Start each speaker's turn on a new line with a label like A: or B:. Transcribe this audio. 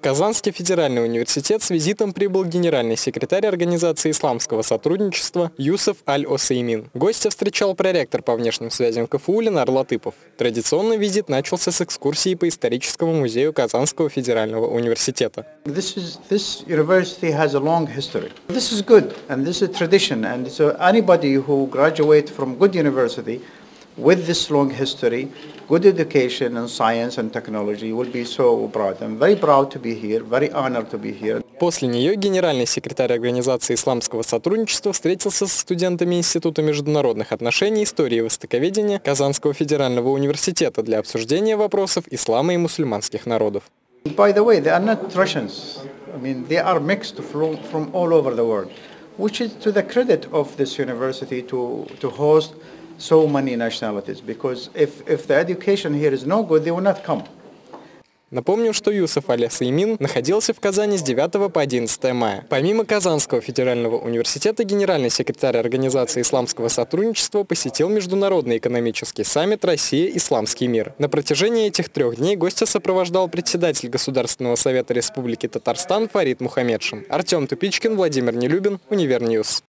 A: Казанский федеральный университет с визитом прибыл генеральный секретарь Организации исламского сотрудничества Юсеф Аль-Осеймин. Гостя встречал проректор по внешним связям КФУ Ленар Латыпов. Традиционно визит начался с экскурсии по историческому музею Казанского федерального университета.
B: This is this with this long history, good education in science and technology will be so proud. I'm very proud to be here, very honored to be here.
A: После нее генеральный секретарь Организации исламского сотрудничества встретился со студентами Института международных отношений, истории и востоковедения Казанского федерального университета для обсуждения вопросов ислама и мусульманских народов.
B: By the way, they are not Russians. I mean, they are mixed from all over the world, which is to the credit of this university to, to host so many nationalities because if, if the education here is no good, they will not come.
A: Напомню, что Юсеф аль-Усаймин находился в Казани с 9 по 11 мая. Помимо Казанского федерального университета, генеральный секретарь Организации исламского сотрудничества посетил Международный экономический саммит «Россия. Исламский мир». На протяжении этих трех дней гостя сопровождал председатель Государственного совета Республики Татарстан Фарид Мухаммедшин. Артем Тупичкин, Владимир Нелюбин, UniverNews.